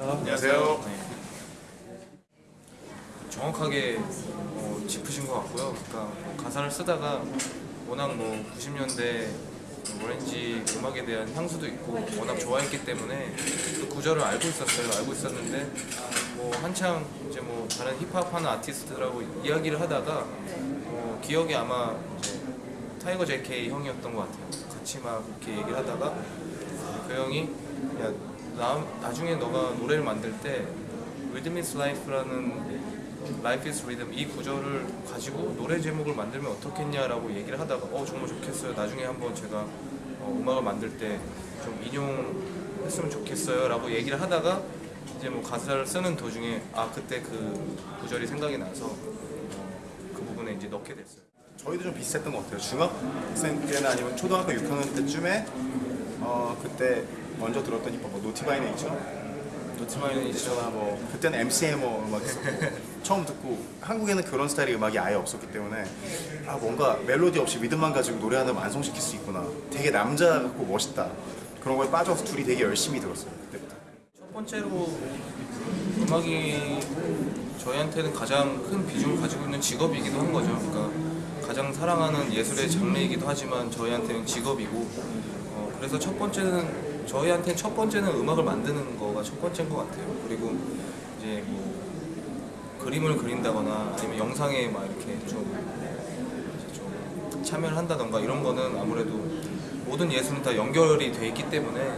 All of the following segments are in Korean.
안녕하세요. 네. 정확하게 어, 짚으신 것 같고요. 그러니까 뭐 가사를 쓰다가 워낙 뭐 90년대 오렌지 음악에 대한 향수도 있고 워낙 좋아했기 때문에 그 구절을 알고 있었어요. 알고 있었는데 뭐 한창 이제 뭐 다른 힙합 하는 아티스트들하고 이야기를 하다가 어, 기억이 아마 타이거 JK 형이었던 것 같아요. 같이 막 이렇게 얘기를 하다가 그 형이 야 나, 나중에 너가 노래를 만들 때 Rhythm is Life라는 Life is Rhythm 이 구절을 가지고 노래 제목을 만들면 어떻겠냐라고 얘기를 하다가 어 정말 좋겠어요 나중에 한번 제가 어, 음악을 만들 때 좀 인용했으면 좋겠어요 라고 얘기를 하다가 이제 뭐 가사를 쓰는 도중에 아 그때 그 구절이 생각이 나서 어, 그 부분에 이제 넣게 됐어요 저희도 좀 비슷했던 것 같아요. 중학생 때나 아니면 초등학교 6학년 때쯤에 어 그때 먼저 들었던 힙합 뭐 Naughty by Nature, 노트마이는 이제 나뭐 그때는 MC Hammer 음악 있었고 처음 듣고 한국에는 그런 스타일의 음악이 아예 없었기 때문에 아 뭔가 멜로디 없이 리듬만 가지고 노래 하나 완성시킬 수 있구나. 되게 남자 같고 멋있다. 그런 거에 빠져서 둘이 되게 열심히 들었어요. 그때부터. 첫 번째로 음악이 저희한테는 가장 큰 비중을 가지고 있는 직업이기도 한 거죠. 그러니까 가장 사랑하는 예술의 장르이기도 하지만 저희한테는 직업이고 어, 그래서 첫 번째는 저희한테는 첫 번째는 음악을 만드는 거가 첫 번째인 것 같아요. 그리고 이제 뭐 그림을 그린다거나 아니면 영상에 막 이렇게 좀, 좀 참여를 한다던가 이런 거는 아무래도 모든 예술은 다 연결이 돼 있기 때문에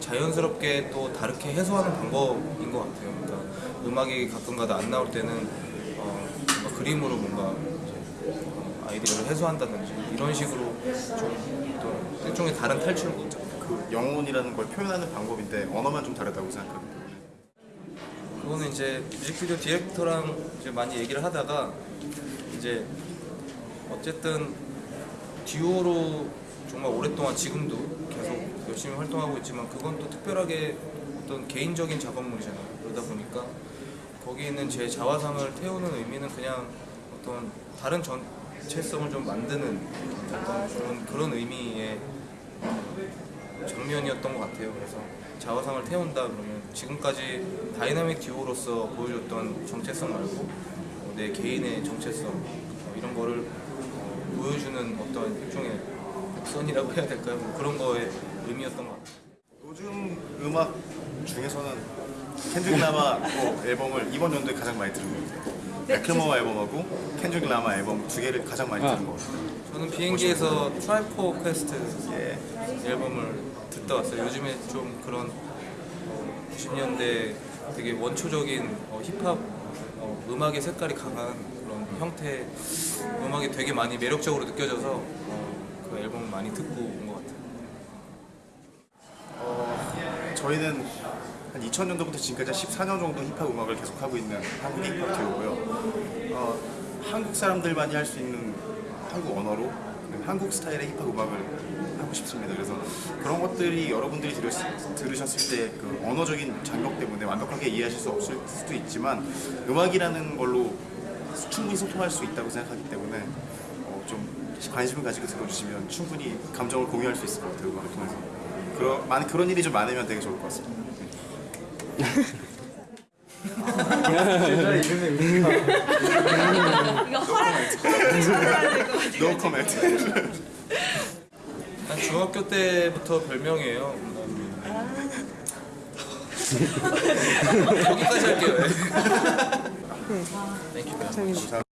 자연스럽게 또 다르게 해소하는 방법인 것 같아요. 그러니까 음악이 가끔가다 안 나올 때는 어, 그림으로 뭔가 아이디어를 해소한다든지 이런 식으로 좀또 일종의 다른 탈출을 거죠. 그 영혼이라는 걸 표현하는 방법인데 언어만 좀 다르다고 생각하거든요. 그거는 이제 뮤직비디오 디렉터랑 이제 많이 얘기를 하다가 이제 어쨌든 듀오로 정말 오랫동안 지금도 계속 열심히 활동하고 있지만 그건 또 특별하게 어떤 개인적인 작업물이잖아요. 그러다 보니까 거기 있는 제 자화상을 태우는 의미는 그냥 어떤 다른 전체성을 좀 만드는 어떤 그런, 그런 의미의 장면이었던 것 같아요. 그래서 자화상을 태운다 그러면 지금까지 다이나믹 듀오로서 보여줬던 정체성 말고 어, 내 개인의 정체성 어, 이런 거를 어, 보여주는 어떤 일종의 선이라고 해야 될까요? 뭐 그런 거에 의미였던 것 같아요. 요즘 음악 중에서는 켄드릭 라마 뭐 앨범을 이번 연도에 가장 많이 들은 것 같아요. 맥클모어 앨범하고 켄드릭 라마 앨범 두 개를 가장 많이 들은 것 같아요. 저는 비행기에서 Tribe Called Quest 예. 앨범을 듣다 왔어요. 요즘에 좀 그런 90년대 되게 원초적인 어, 힙합 어, 음악의 색깔이 강한 그런 형태 음악이 되게 많이 매력적으로 느껴져서 어, 그 앨범을 많이 듣고 온 것 같아요. 어, 저희는 한 2000년도부터 지금까지 14년 정도 힙합 음악을 계속 하고 있는 한국의 힙합 듀오고요. 어, 한국 사람들만이 할 수 있는 한국 언어로 한국 스타일의 힙합 음악을 하고 싶습니다. 그래서 그런 것들이 여러분들이 들으, 들으셨을 때 그 언어적인 장벽 때문에 완벽하게 이해하실 수 없을 수도 있지만 음악이라는 걸로 충분히 소통할 수 있다고 생각하기 때문에 어, 좀 관심을 가지고 들어주시면 충분히 감정을 공유할 수 있을 것 같아요. 음악을 통해서. 그러, 많은, 그런 일이 좀 많으면 되게 좋을 것 같습니다. 이거 허락. No comment. 한 중학교 때부터 별명이에요. 여기까지 할게요. 땡큐. 감사합니다.